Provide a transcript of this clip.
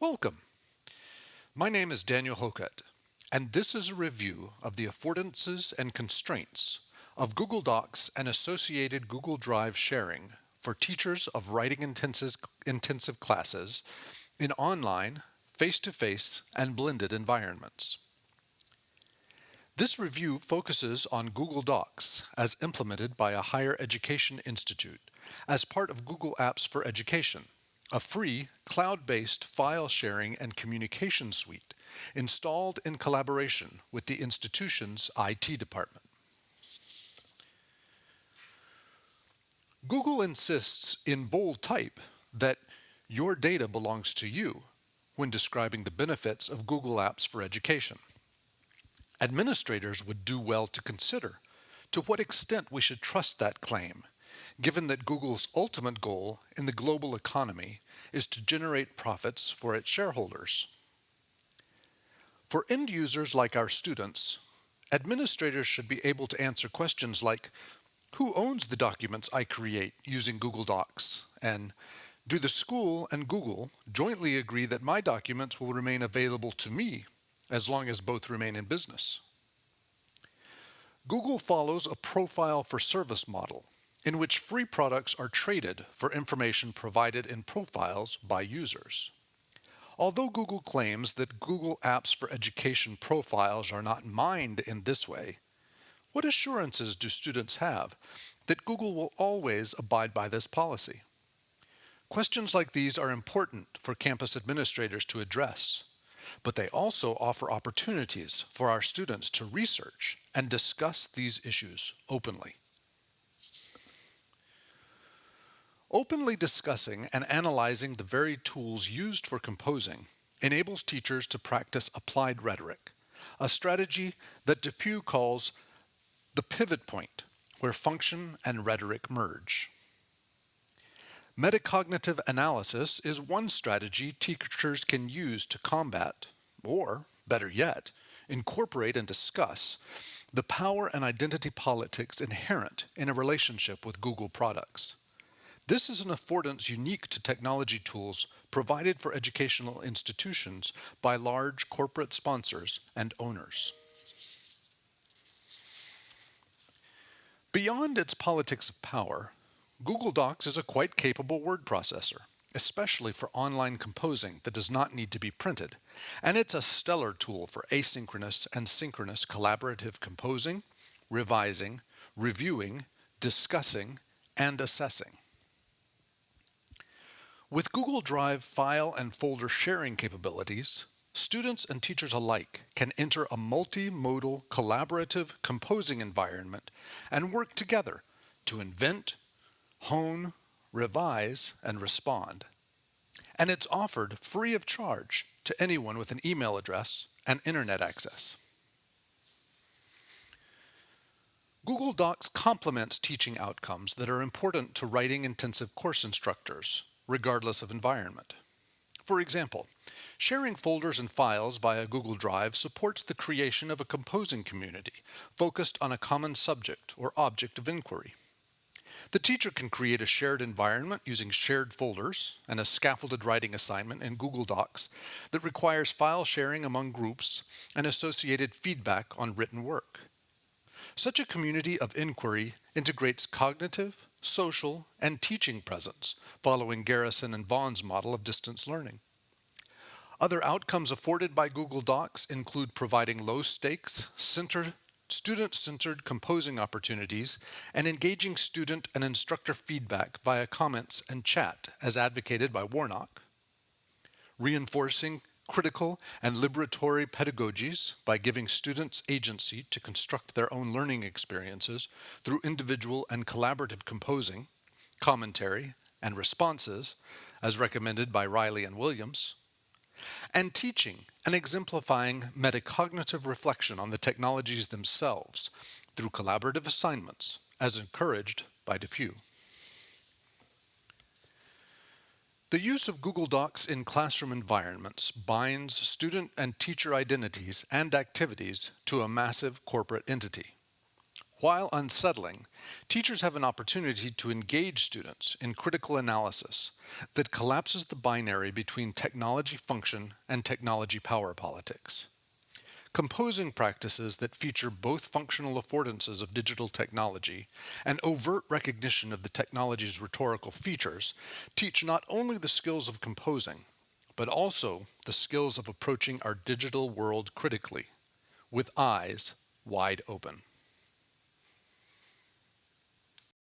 Welcome. My name is Daniel Hocutt, and this is a review of the affordances and constraints of Google Docs and associated Google Drive sharing for teachers of writing intensive classes in online, face-to-face, -face, and blended environments. This review focuses on Google Docs as implemented by a higher education institute as part of Google Apps for Education, a free cloud-based file sharing and communication suite installed in collaboration with the institution's IT department. Google insists in bold type that your data belongs to you when describing the benefits of Google Apps for Education. Administrators would do well to consider to what extent we should trust that claim, given that Google's ultimate goal in the global economy is to generate profits for its shareholders. For end users like our students, administrators should be able to answer questions like, who owns the documents I create using Google Docs? And do the school and Google jointly agree that my documents will remain available to me as long as both remain in business? Google follows a profile for service model in which free products are traded for information provided in profiles by users. Although Google claims that Google Apps for Education profiles are not mined in this way, what assurances do students have that Google will always abide by this policy? Questions like these are important for campus administrators to address, but they also offer opportunities for our students to research and discuss these issues openly. Openly discussing and analyzing the very tools used for composing enables teachers to practice applied rhetoric, a strategy that Depew calls the pivot point, where function and rhetoric merge. Metacognitive analysis is one strategy teachers can use to combat, or better yet, incorporate and discuss the power and identity politics inherent in a relationship with Google products. This is an affordance unique to technology tools provided for educational institutions by large corporate sponsors and owners. Beyond its politics of power, Google Docs is a quite capable word processor, especially for online composing that does not need to be printed, and it's a stellar tool for asynchronous and synchronous collaborative composing, revising, reviewing, discussing, and assessing. With Google Drive file and folder sharing capabilities, students and teachers alike can enter a multimodal collaborative composing environment and work together to invent, hone, revise, and respond. And it's offered free of charge to anyone with an email address and internet access. Google Docs complements teaching outcomes that are important to writing intensive course instructors regardless of environment. For example, sharing folders and files via Google Drive supports the creation of a composing community focused on a common subject or object of inquiry. The teacher can create a shared environment using shared folders and a scaffolded writing assignment in Google Docs that requires file sharing among groups and associated feedback on written work. Such a community of inquiry integrates cognitive, social, and teaching presence, following Garrison and Vaughan's model of distance learning. Other outcomes afforded by Google Docs include providing low-stakes, student-centered composing opportunities and engaging student and instructor feedback via comments and chat as advocated by Warnock, reinforcing critical and liberatory pedagogies by giving students agency to construct their own learning experiences through individual and collaborative composing, commentary, and responses, as recommended by Riley and Williams, and teaching and exemplifying metacognitive reflection on the technologies themselves through collaborative assignments, as encouraged by Depew. The use of Google Docs in classroom environments binds student and teacher identities and activities to a massive corporate entity. While unsettling, teachers have an opportunity to engage students in critical analysis that collapses the binary between technology function and technology power politics. Composing practices that feature both functional affordances of digital technology and overt recognition of the technology's rhetorical features teach not only the skills of composing, but also the skills of approaching our digital world critically, with eyes wide open.